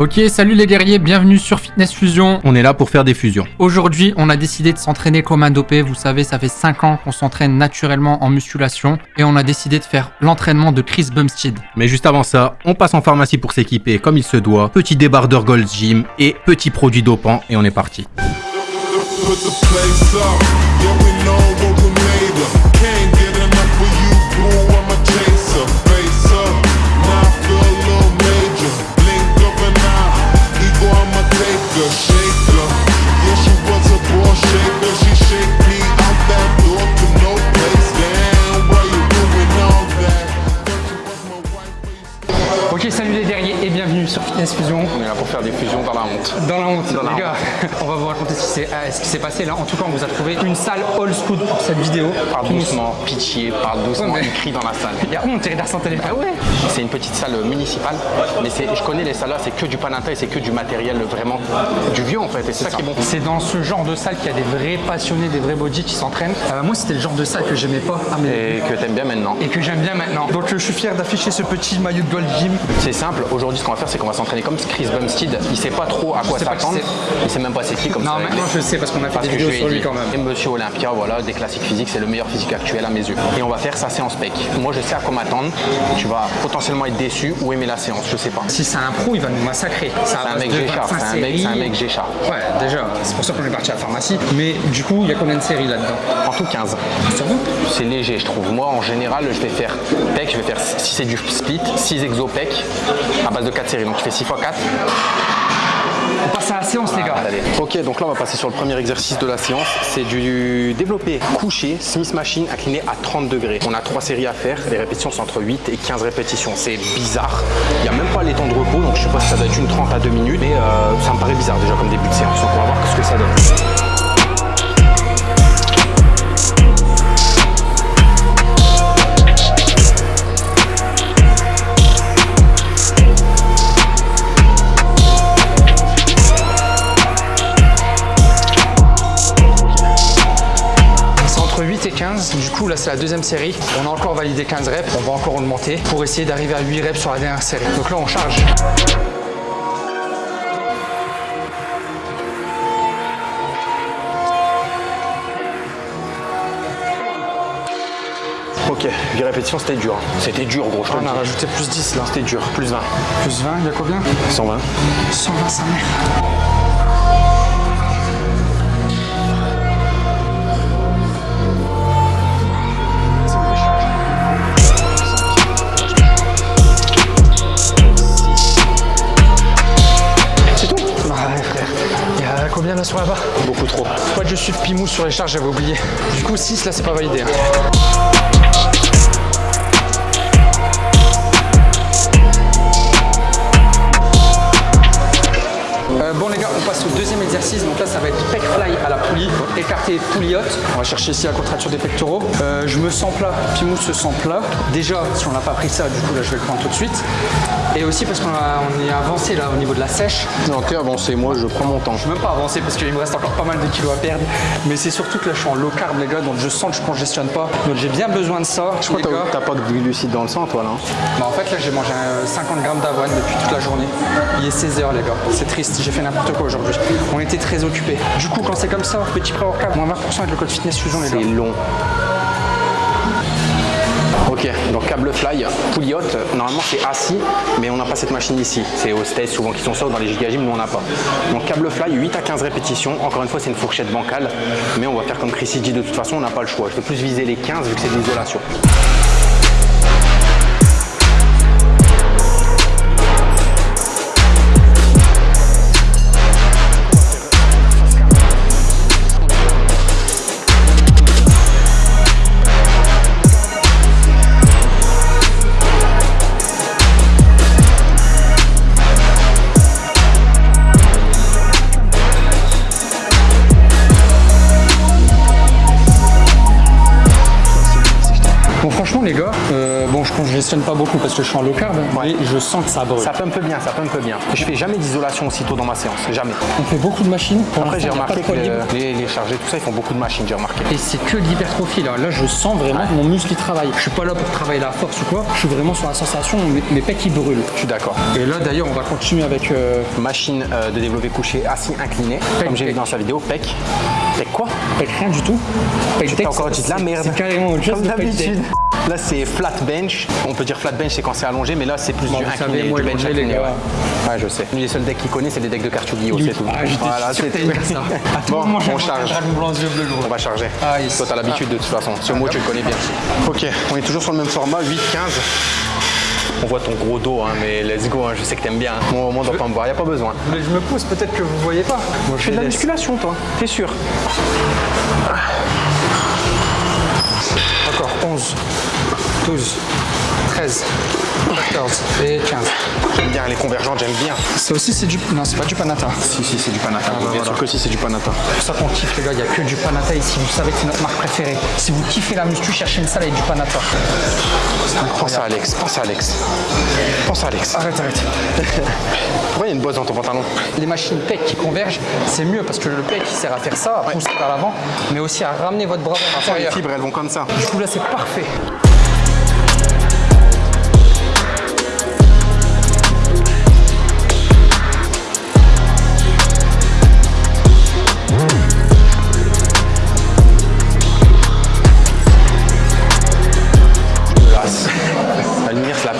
Ok, salut les guerriers, bienvenue sur Fitness Fusion. On est là pour faire des fusions. Aujourd'hui, on a décidé de s'entraîner comme un dopé. Vous savez, ça fait 5 ans qu'on s'entraîne naturellement en musculation et on a décidé de faire l'entraînement de Chris Bumstead. Mais juste avant ça, on passe en pharmacie pour s'équiper comme il se doit. Petit débardeur Gold Gym et petit produit dopant et on est parti. On va vous raconter ce qui s'est euh, ce qui s'est passé là. En tout cas, on vous a trouvé une salle old school pour cette vidéo. Parle doucement, pitié, parle doucement, il crie dans la salle. Il y a honte, il sans téléphone. Ah ouais C'est une petite salle municipale, mais je connais les salles là, c'est que du panata et c'est que du matériel vraiment du vieux en fait, et c'est ça, qui est bon. C'est dans ce genre de salle qu'il y a des vrais passionnés, des vrais body qui s'entraînent. Euh, moi, c'était le genre de salle que j'aimais pas Et que t'aimes bien maintenant. et que j'aime bien maintenant. Donc je suis fier d'afficher ce petit maillot de Gold Gym. C'est simple, aujourd'hui ce qu'on va faire c'est qu'on va s'entraîner comme Chris Bumstead, il sait pas trop à quoi s'attendre, il sait même pas c'est qui comme Non, ça. maintenant je le sais parce qu'on a fait Parce des vidéos sur lui dit, quand même. et Monsieur Olympia, voilà, des classiques physiques, c'est le meilleur physique actuel à mes yeux. Et on va faire sa séance pec. Moi je sais à quoi m'attendre, tu vas potentiellement être déçu ou aimer la séance, je sais pas. Si c'est un pro, il va nous massacrer. C'est un mec G-Sharp, c'est un mec- c'est un mec G-Sharp. Ouais, déjà, c'est pour ça qu'on est parti à la pharmacie. Mais du coup, il y a combien de séries là-dedans? En tout 15. Sur vous C'est léger, je trouve. Moi, en général, je vais faire pec, je vais faire, si c'est du split, 6 exo pec à base de 4 séries. Donc, je fais 6 x 4. On passe à la séance, les gars. Ok, donc là, on va passer sur le premier exercice de la séance. C'est du développé couché, Smith Machine, incliné à 30 degrés. On a 3 séries à faire. Les répétitions sont entre 8 et 15 répétitions. C'est bizarre. Il n'y a même pas les temps de repos, donc je suppose que ça doit être une 30 à 2 minutes. Mais euh, ça me paraît bizarre déjà comme début de séance. Donc, on va voir ce que ça donne. Coup, là, c'est la deuxième série. On a encore validé 15 reps. On va encore augmenter pour essayer d'arriver à 8 reps sur la dernière série. Donc là, on charge. Ok, 8 répétitions, c'était dur. C'était dur, gros. Je te On a rajouté plus 10 là. C'était dur. Plus 20. Plus 20, il y a combien? 120. 125 mètres. C'est sur les charges, j'avais oublié. Du coup 6 là c'est pas validé. hein. Poulie haute. On va chercher ici la contracture des pectoraux. Euh, je me sens plat, Pimou se sent plat. Déjà, si on n'a pas pris ça, du coup là, je vais le prendre tout de suite. Et aussi parce qu'on a- on est avancé là au niveau de la sèche. Non, t'es avancé. Moi, je prends mon temps. Je suis même pas avancé parce qu'il me reste encore pas mal de kilos à perdre. Mais c'est surtout que là, je suis en low carb, les gars, donc je sens que je congestionne pas. Donc j'ai bien besoin de ça. Je crois les que gars. t'as- pas de glucides dans le sang, toi, là. hein Bah, en fait, là, j'ai mangé euh, 50 grammes d'avoine depuis toute la journée. Il est 16h, les gars. C'est triste, j'ai fait n'importe quoi aujourd'hui. On était très occupés. Du coup, quand c'est comme ça, petit pré-workout, moins 20% avec le code fitness fusion, les. C'est long. Ok, donc câble fly, poulie haute, normalement c'est assis, mais on n'a pas cette machine ici. C'est States souvent qui sont ça, ou dans les gigagyms, nous on n'a pas. Donc câble fly, 8 à 15 répétitions. Encore une fois, c'est une fourchette bancale, mais on va faire comme Chrissy dit, de toute façon, on n'a pas le choix. Je vais plus viser les 15 vu que c'est de l'isolation. M'impressionne pas beaucoup parce que je suis en low carb, mais je sens que ça brûle. Ça un peu bien, ça un peu bien. Je fais jamais d'isolation aussitôt dans ma séance, jamais. On fait beaucoup de machines. Pour Après, j'ai remarqué que les, les chargés, tout ça, ils font beaucoup de machines, j'ai remarqué. Et c'est que l'hypertrophie là. Là, je sens vraiment que mon muscle il travaille. Je suis pas là pour travailler la force ou quoi. Je suis vraiment sur la sensation où mes, mes pecs ils brûlent. Je suis d'accord. Et là, d'ailleurs, on va continuer avec. euh, Machine euh, de développé couché assis incliné, comme j'ai vu pec. dans sa vidéo, pec. Pec quoi? Pec rien du tout. Pec T'as encore dit de la merde. C'est carrément autre chose. Comme pec d'habitude. Là, c'est flat bench. On peut dire flat bench, c'est quand c'est allongé, mais là, c'est plus Bon, du incliné, savez, moi, du le bench manger, les incliné. gars. Ouais. Ouais, je sais. Les seuls decks qu'il connaît, c'est les decks de Guillaume, c'est tout. Ah, Voilà, c'est tout. Bon, moment, on charge. On va charger. Ah, yes. Toi, t'as l'habitude de toute façon. Ce mot, tu le connais bien. Ok, on est toujours sur le même format, 8-15. On voit ton gros dos, hein, mais let's go, hein, je sais que t'aimes bien. Moi, moi, on doit pas me voir, y a pas besoin. Mais je me pousse, peut-être que vous voyez pas. Moi, fais de la laisse. musculation, toi T'es sûr Encore 11, 12, 13, 14 et 15. J'aime bien les convergentes, j'aime bien. Ça aussi, c'est du. Non, c'est pas du panata. Si, si, c'est du panata. bah bien voilà. sûr que si, c'est du panata. C'est pour ça qu'on kiffe, les gars. Il n'y a que du panata ici. Vous savez que c'est notre marque préférée. Si vous kiffez la muscu, cherchez une salle avec du panata. Pense à. Alex, pense à Alex. Pense à Alex. Arrête, arrête. Pourquoi il y a une bosse dans ton pantalon? Les machines pec qui convergent, c'est mieux parce que le pec sert à faire ça, à pousser vers l'avant, mais aussi à ramener votre bras vers Les l'intérieur. fibres, elles vont comme ça. Du coup là c'est parfait.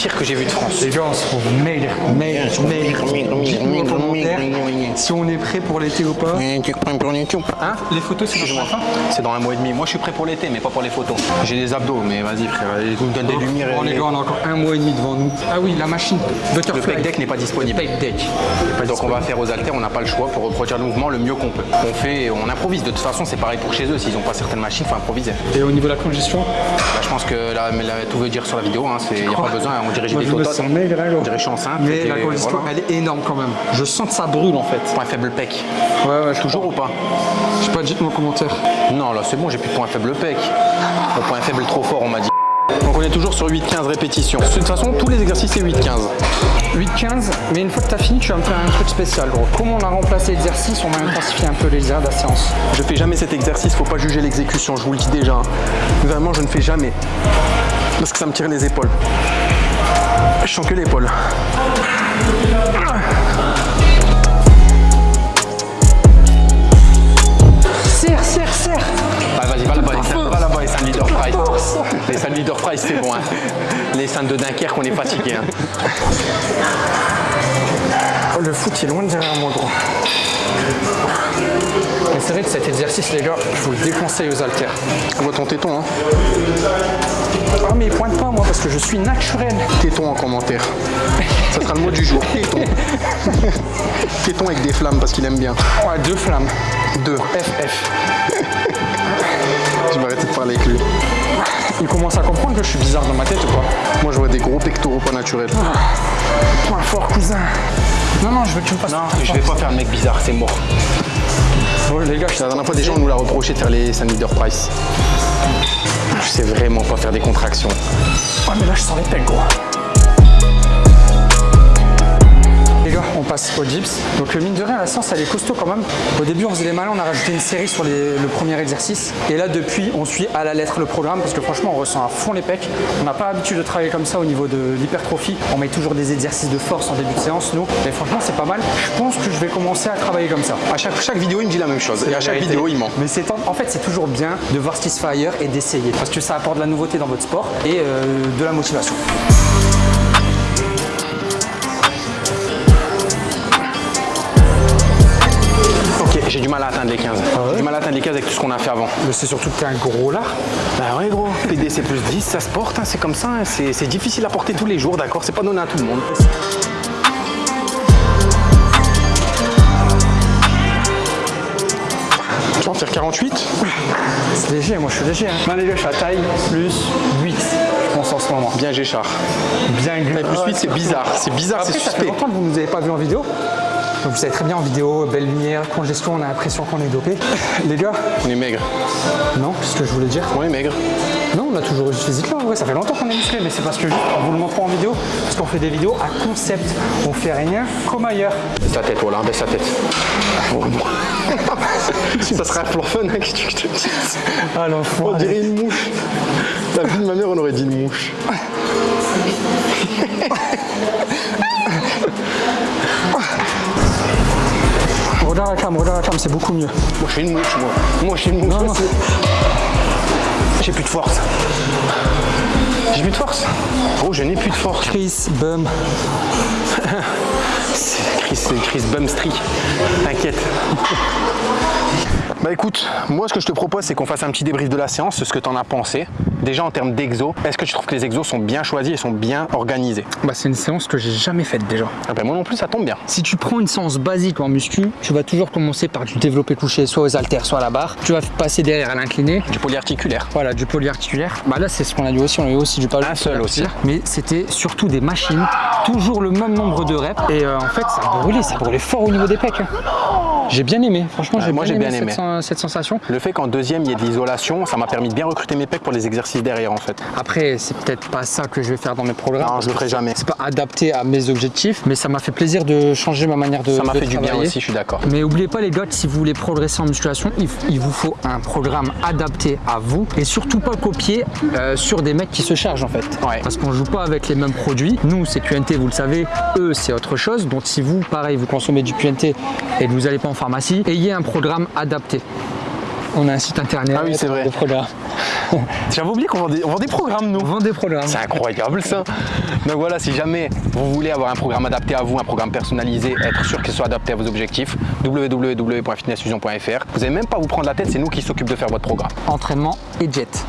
Pire que j'ai vue de France. Les gars, on se retrouve mail, mail, mail. Dites-nous en commentaire si on est prêt pour l'été ou pas. Hein Les photos c'est fin. C'est dans un mois et demi. Moi, je suis prêt pour l'été, mais pas pour les photos. J'ai des abdos, mais vas-y, frère. Nous donnent des lumières. Oh et- les gars, on a encore un mois et demi devant nous. Ah oui, la machine Le pec deck n'est pas disponible. Deck. Donc on va faire aux haltères, on n'a pas le choix pour reproduire le mouvement le mieux qu'on peut. On fait, on improvise. De toute façon, c'est pareil pour chez eux. S'ils n'ont pas certaines machines, faut improviser. Et au niveau de la congestion Bah, je pense que là, tout veut dire sur la vidéo. Il n'y a pas besoin. On dirait que j'ai des je me tototes. sens maigre, hein, gros. On dirait que je suis enceinte. Mais la voilà. elle est énorme quand même. Je sens que ça brûle en fait. Point faible pec. Ouais, ouais, Toujours ou pas Je sais pas, dites-moi en commentaire. Non, là c'est bon, j'ai plus de point faible pec. Mon point faible trop fort, on m'a dit. Donc on est toujours sur 8-15 répétitions. De toute façon, tous les exercices c'est 8-15. 8-15, mais une fois que tu as fini, tu vas me faire un truc spécial, gros. Comment on a remplacé l'exercice, on va intensifier un peu les airs de la séance. Je fais jamais cet exercice, faut pas juger l'exécution, je vous le dis déjà. Vraiment, je ne fais jamais. Parce que ça me tire les épaules. Je sens que l'épaule. Les salles leader price, c'est bon. hein. Les salles de Dunkerque, on est fatigué. hein. Oh, le foot il est loin de derrière moi, gros. Mais c'est vrai que cet exercice, les gars, je vous le déconseille aux haltères. On voit ton téton, hein? Ah, mais il pointe pas, moi, parce que je suis naturel. Téton en commentaire. Ça sera le mot du jour. Téton. téton avec des flammes parce qu'il aime bien. Ouais, deux flammes. Deux. FF. Je vais arrêter de parler avec lui. Il commence à comprendre que je suis bizarre dans ma tête ou pas Moi, je vois des gros pectoraux pas naturels. Point fort, cousin. Non, non, je veux que tu me. Non, je vais pas faire le mec bizarre, c'est mort. Bon, les gars, je La dernière fois, des gens nous l'a reproché de faire les Sun Leader Price. Je sais vraiment pas faire des contractions. Ah, mais là, je sens les pecs, gros. Passe au dips. Donc, euh, mine de rien, la séance, elle est costaud quand même. Au début, on faisait les malins, on a rajouté une série sur les- le premier exercice. Et là, depuis, on suit à la lettre le programme parce que franchement, on ressent à fond les pecs. On n'a pas l'habitude de travailler comme ça au niveau de l'hypertrophie. On met toujours des exercices de force en début de séance, nous. Et franchement, c'est pas mal. Je pense que je vais commencer à travailler comme ça. À chaque, chaque vidéo, il me dit la même chose. Et à chaque vérité. vidéo, il ment. Mais c'est en, en fait c'est toujours bien de voir ce qui se fait ailleurs et d'essayer parce que ça apporte de la nouveauté dans votre sport et euh, de la motivation. Mal à atteindre les 15. J'ai du mal à atteindre les 15 avec tout ce qu'on a fait avant. Mais c'est surtout que t'es un gros lard. Bah ouais, gros. PDC plus 10, ça se porte, hein, c'est comme ça. hein. C'est difficile à porter tous les jours, d'accord C'est pas donné à tout le monde. Tu vas en faire 48 C'est léger, moi je suis léger. Hein. Non les gars, je suis à taille plus 8, je pense en ce moment. Bien Géchard. Bien Mais plus 8, c'est bizarre. C'est bizarre, c'est Après, ça fait suspect. longtemps que vous ne nous avez pas vu en vidéo. Donc vous savez très bien en vidéo, belle lumière, congestion, on a l'impression qu'on est dopé. Les gars, On est maigre. non, c'est ce que je voulais dire. On est maigre. Non, on a toujours eu ce physique là, vrai, ça fait longtemps qu'on est musclé, mais c'est parce que juste, vous le montre en vidéo, parce qu'on fait des vidéos à concept. On fait rien comme ailleurs. Baisse ta tête, voilà, baisse ta tête. ça serait un plan fun, hein, que tu te dis Ah l'enfant. On dirait une mouche. La vie de ma mère, on aurait dit une mouche. Regarde la cam, regarde la cam, c'est beaucoup mieux. Moi, je suis une mouche, moi. Moi, je suis une mouche. Non, non. J'ai plus de force. J'ai plus de force. Oh, je n'ai plus de force. Chris, Bum. C'est Chris, c'est Chris Bumstreak. T'inquiète. Bah écoute, moi ce que je te propose c'est qu'on fasse un petit débrief de la séance, ce que t'en as pensé. Déjà en termes d'exos, est-ce que tu trouves que les exos sont bien choisis et sont bien organisés? Bah c'est une séance que j'ai jamais faite déjà. ah ben, Moi non plus ça tombe bien. Si tu prends une séance basique en muscu, tu vas toujours commencer par du développé couché, soit aux haltères, soit à la barre. Tu vas passer derrière à l'incliné. Du polyarticulaire. Voilà, du polyarticulaire. Bah là, c'est ce qu'on a eu aussi. On a eu aussi du Un seul aussi. Mais c'était surtout des machines, toujours le même nombre de reps. Et euh, en fait, ça brûlait, ça brûlait fort au niveau des pecs. hein. J'ai bien aimé, franchement, j'ai moi, bien, aimé. Cette, sen- cette sensation. Le fait qu'en deuxième il y ait de l'isolation, ça m'a permis de bien recruter mes pecs pour les exercices derrière en fait. Après, c'est peut-être pas ça que je vais faire dans mes programmes. Non, je le ferai jamais. C'est pas adapté à mes objectifs, mais ça m'a fait plaisir de changer ma manière de Ça m'a fait du bien aussi, je suis d'accord. Mais oubliez pas les gars, si vous voulez progresser en musculation, il, il vous faut un programme adapté à vous et surtout pas copier euh, sur des mecs qui se chargent en fait. Ouais. Parce qu'on joue pas avec les mêmes produits. Nous c'est QNT, vous le savez, eux c'est autre chose. Donc si vous, pareil, vous consommez du QNT et que vous n'allez pas en pharmacie, ayez un programme adapté. On a un site internet. Ah oui, c'est vrai. Des programmes. J'avais oublié qu'on vend, vend des programmes nous. On vend des programmes. C'est incroyable ça. Donc voilà, si jamais vous voulez avoir un programme adapté à vous, un programme personnalisé, être sûr qu'il soit adapté à vos objectifs, www.fitnessfusion.fr. Vous n'avez même pas à vous prendre la tête, c'est nous qui s'occupent de faire votre programme. Entraînement et jet.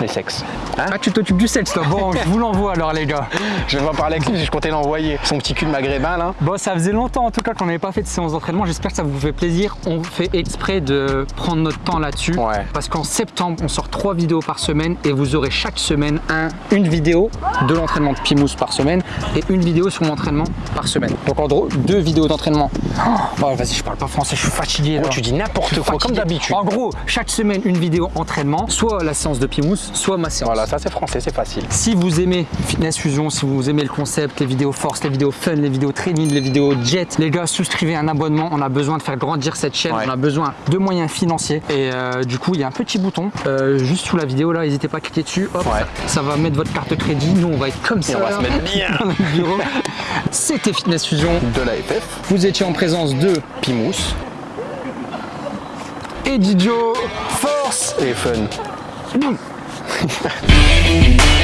Les sexes. Hein Ah tu t'occupes du sexe toi. Bon, je vous l'envoie alors les gars. je vais pas parler avec lui, je comptais l'envoyer. Son petit cul de maghrébin là. Bon, ça faisait longtemps en tout cas qu'on n'avait pas fait de séance d'entraînement. J'espère que ça vous fait plaisir. On fait exprès de prendre notre temps là-dessus. Ouais. Parce qu'en septembre, on sort trois vidéos par semaine et vous aurez chaque semaine un, une vidéo de l'entraînement de Pimous par semaine et une vidéo sur l'entraînement par semaine. Donc en gros, deux vidéos d'entraînement. Oh, vas-y, je parle pas français, je suis fatigué. Oh, là. tu dis n'importe quoi, comme d'habitude. En gros, chaque semaine, une vidéo entraînement, soit la séance de Soit ma séance. Voilà, ça c'est français, c'est facile. Si vous aimez Fitness Fusion, si vous aimez le concept, les vidéos force, les vidéos fun, les vidéos training, les vidéos jet, les gars, souscrivez un abonnement. On a besoin de faire grandir cette chaîne. Ouais. On a besoin de moyens financiers. Et euh, du coup, il y a un petit bouton euh, juste sous la vidéo là. N'hésitez pas à cliquer dessus. Hop, Ouais. ça va mettre votre carte crédit. Nous, on va être comme Et ça. on va se mettre bien dans notre bureau. C'était Fitness Fusion. de la FF, Vous étiez en présence de Pimous et Didio. Force et Fun. Música